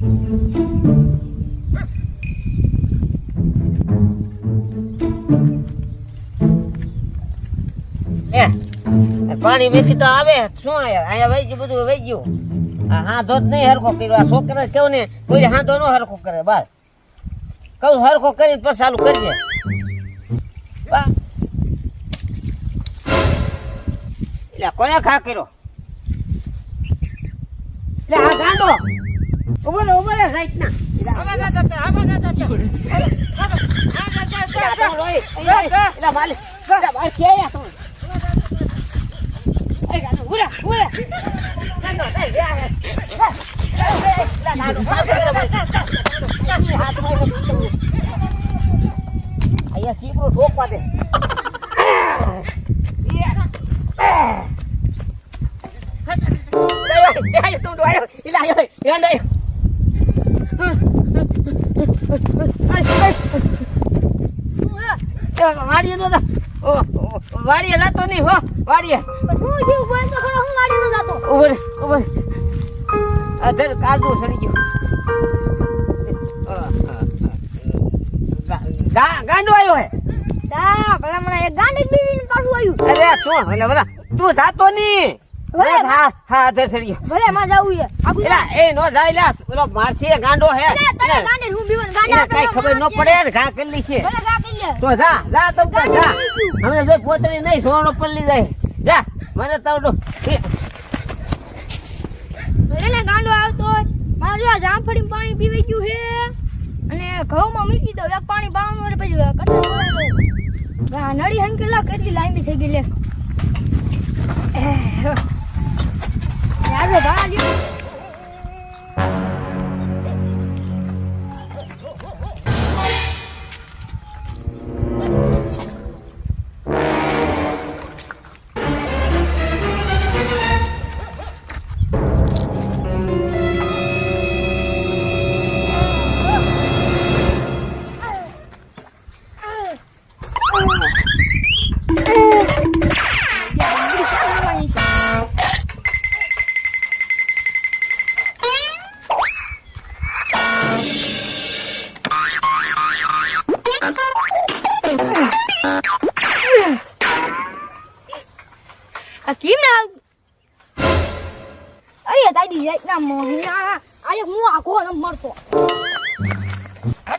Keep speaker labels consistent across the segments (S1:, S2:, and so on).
S1: પાણી વેચી તો આવે, શું અહીંયા વહી ગયું બધું વહી ગયું? આ હાથો જ નહીં હરખો કર્યો, આ છોકરા કેવું ને, કોઈ હાથો નો હરખો કરે, બસ. કહું, હરખો કરીને પછી ચાલુ કરીએ. એટલે કોને ખા કર્યો? એટલે આ ગાંડો. ઊભો રે ઊભો રે સાઈડ ના માલી એટલે માલી ખેયા તું. એ ગાંડો, ઉરે, ઉરે. ગાંડો, એ, એ, એ. એ, એ, એટલે ગાંડો, ખા કર્યો ભાઈ. હાથમાં એને પીધું. અહીંયા ચીપડો ઠોકવા દે વાડીએ નો વાડીએ જતો નહીં હો વાડીએ.
S2: હું જીવ બોલ તો ખરો હું ગાડી નો જાતો.
S1: ઉભર ઉભર આ ધર કાદુ સડી ગયો. ગાંડો આવ્યો હે.
S2: તા ભલા મને એક ગાંડી બીવીને પાછું આવ્યું.
S1: અરે શું? તું જાતો નહીં. હા હા ધર સડી ગયો
S2: ભલે માં જાવું છે.
S1: એલા એ નો જાય લા પેલો મારસી ગાંડો હે.
S2: તને તને
S1: એને-
S2: હું બીવન ગાંડા
S1: કઈ ખબર ન પડે ને ઘા કેટલી છે
S2: ભલે ગા કરી લે.
S1: તો જા જા તો જા. જા હમણાં જો પોતરી નહીં સોનો પલ્લી જાય. જા મને તો
S2: ભલે ગાંડો આવતો હોય. મારે જો જામફળી પાણી પીવી ગયું છે. અને ઘઉંમાં મૂકી દઉં. એક પાણી હોય પછી કટો નળી હંકેલા કેટલી લાંબી થઈ ગઈ લે. Carnavalho! યાર ભા લ્યો આ કેમ ના અરે દાદી જાય ના મોહિના આય હું આખો ન મરતો આય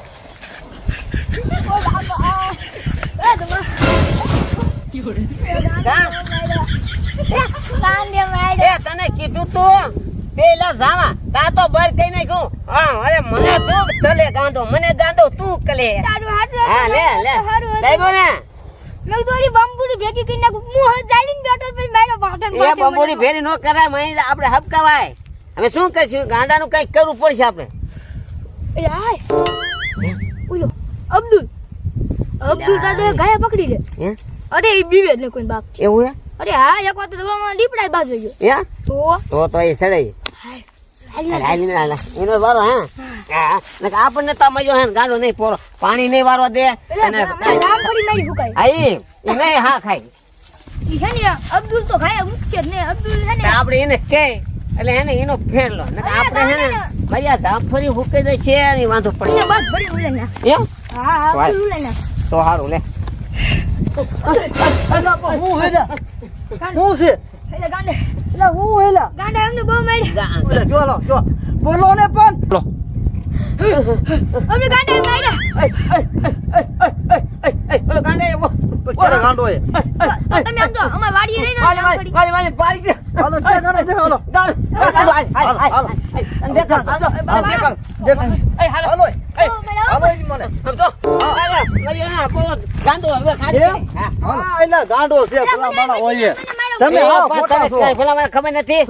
S1: તને કીધું તું પેલા જાવા. તા તો બર કઈ નાખ્યું. હા અરે મને તું તલે ગાંધો મને ગાંધો તું કલે હા લે લે.
S2: ભેગી કરી નાખું. હું હવે ચાલીને બેઠો પછી મારો પાટણ
S1: એ બબોડી ભેરી નો કરાય મહી આપણે હપકાવાય હવે શું કરશું? ગાંડાનું કંઈક કરવું પડશે આપણે.
S2: એ હાય. અબ્દુલ. અબ્દુલ દાદા ગાય પકડી લે.
S1: હે?
S2: અરે એ બીવે ને કોઈ બાપ
S1: એવું હે?
S2: અરે હા એક વાર તો દોડમાં દીપડાય બાજુ ગયો.
S1: હે
S2: તો?
S1: તો તો એ સડાઈ ને. એનો વારો હા? આપણને તો મજો હે ને નહીં પોરો. પાણી નહીં વારવા દે. અને
S2: એટલે
S1: આઈ એ નહીં હા ખાય.
S2: ઈ છે ને અબ્દુલ તો ખાય મુખ્ય ને અબ્દુલ છે ને.
S1: આપણે એને કે એટલે એને એનો ફેરલો. નકર આપણે હે ને ભાઈ આ જામફળી હુકાઈ જાય છે એની વાંધો પડે.
S2: બસ ભરી ઉલે ના.
S1: એમ
S2: હા હા ઉલે ના.
S1: તો સારું લે.
S3: હું હેલા હું છે
S2: એટલે
S3: હું હેલા
S2: ગાંડે એમને બહુ મારી
S1: ગા-
S3: એટલે જો લો જો બોલો ને પણ
S2: અમને ગાંડે માર્યા
S1: ગાંડે એવો.
S3: ઉપર ગાંડો એ
S2: તો તમે આમ જો અમાર વાડીએ રહીને
S1: વાલી,
S2: જામફળી
S1: વાલી, વાલી, પાડી દે.
S3: હાલો છે ગાંડો દેખાડો હાલો.
S1: હાલો, હાલ, હાલ, હાલ,
S3: હાલો.
S1: દેખાડ, હાલો,
S3: હાલો,
S1: ગાંડો. હા.
S3: છે
S2: પેલા
S3: માણા હોય તમે
S1: પેલા મને ખબર નથી?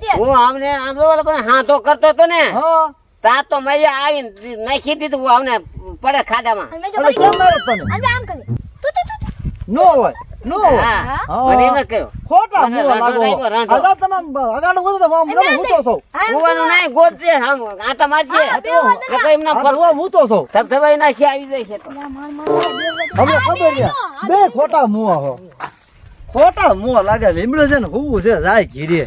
S2: તે
S1: હું આમને આમ જોવો પણ હાથો કરતો તો ને.
S3: હા.
S1: તા તો મજા આવીને નાખી દીધું હું આમને પડે ખાડામાં.
S3: નો હોય. નો.
S1: મને એમ કર્યો.
S3: ખોટા
S1: મને
S3: લાગો. અગા તમે અગાડો ગોતો તો આમ હું તો સૌ
S1: કુવાનું નહીં ગોતજે આમ આટા મારજે. એમના
S3: તો હું તો સૌ
S1: ધબધબાઈ નાખી આવી જાય છે તો.
S2: બે વાત
S3: હવે ખબર છે બે ખોટા મુવા હો. ખોટા મુવા લાગે લીમડો છે ને હું છે જાય ઘીરે.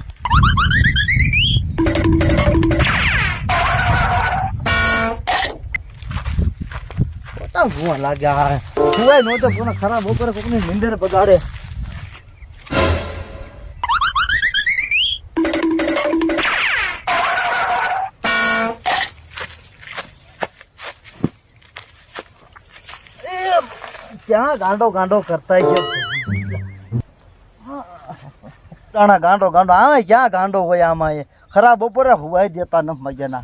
S3: ખોટા મુવા લાગ્યા સુવાય નહોતો કોને ખરાબ બપોરે કોકની નિંદર બગાડે એ, ક્યાં ગાંડો ગાંડો કરતા છે દાણા ગાંડો ગાંડો આવે ક્યાં ગાંડો હોય આમાં એ ખરાબ બપોરે હુવાય દેતા ન મજાના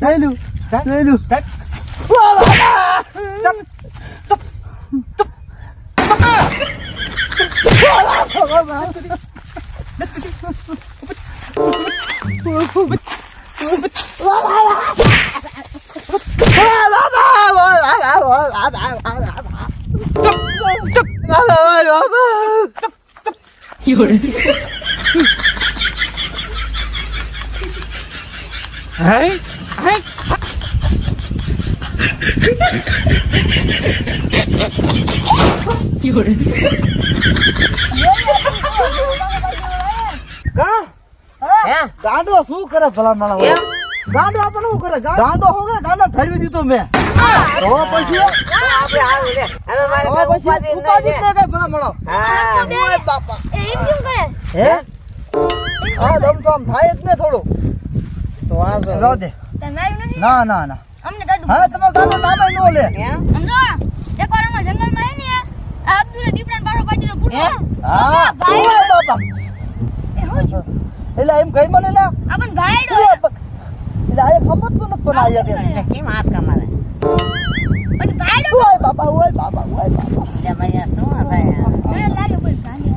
S3: Đấy luôn. Đấy luôn. Đấy. Chấp. Chấp. Chấp. You're... Right? કા? શું કરે ભલા
S1: કેમ?
S3: ગાંડો આપણને શું કરે ગાંડો શું કરે ગાંડો દીધો મેં તો પછી
S1: ઉપાધિ.
S3: ન ભલા
S1: હા
S3: બાપા
S2: એમ કરે
S3: હે દમ તો આમ થાય જ ને થોડું
S1: તો આ જો.
S3: દે ના ના ના
S2: અમને દાદુ
S3: હવે તમે ગાંડો નામે નો લે
S2: સમજો એકવાર અમે જંગલમાં હે ને આ અબ્દુલે દીપડાને બારો પાડી દીધો પૂરો
S1: હા?
S2: ભાઈ.
S3: બાપા.
S2: એ હું થયું?
S3: એટલે એમ કઈ મને લે
S2: ભાઈડો
S3: એટલે આ ખમત તો નથી પણ આયા તે
S1: કેમ હાથ કમાવે?
S2: પણ ભાઈડો
S3: ઓય બાપા ઓય બાપા ઓય બાપા.
S1: એટલે મૈયા શું થાય
S2: મને લાગે પણ ગાંડી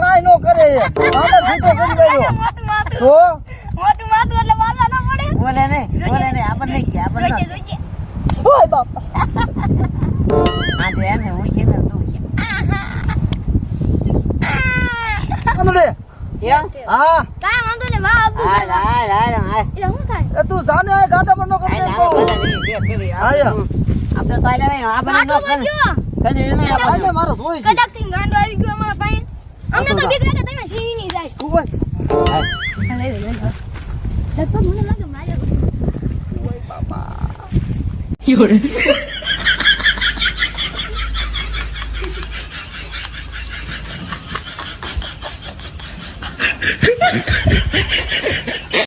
S3: કાંઈ નો કરે. ગાંડો છૂટો કરી તો
S2: મોટું માથું. એટલે વાલા ના પડે
S1: બોલે નહીં બોલે નહીં આપણને કે આપણને
S2: જોઈજે
S1: ન.
S2: જોઈજે
S3: ઓય બાપા
S1: આ જો એને હું ને?
S3: હા
S2: કાંઈ વાંધો નહીં વાહ અબ્દુલ
S1: હાલ, હાલ, હાલ, હાલ.
S2: એટલે શું થાય
S3: એ તું જાને આ ગાંડા પર નો
S1: હાલ,
S3: કરતે
S1: હાલ,
S3: કહું
S1: ભલે નહીં, જે કરી.
S3: આયા.
S1: આપણે તો હાલ્યા નહીં, આપણને ન
S2: ગાંડો
S1: કરે. કદી નહીં આપણને.
S3: આને મારો જોઈ
S2: કદાચથી ગાંડો આવી ગયો અમારા પાસે અમને તો બીક લાગે તમે સિંહ નહીં જાય
S3: ઓય
S2: લગભગ મને લાગે
S3: 有人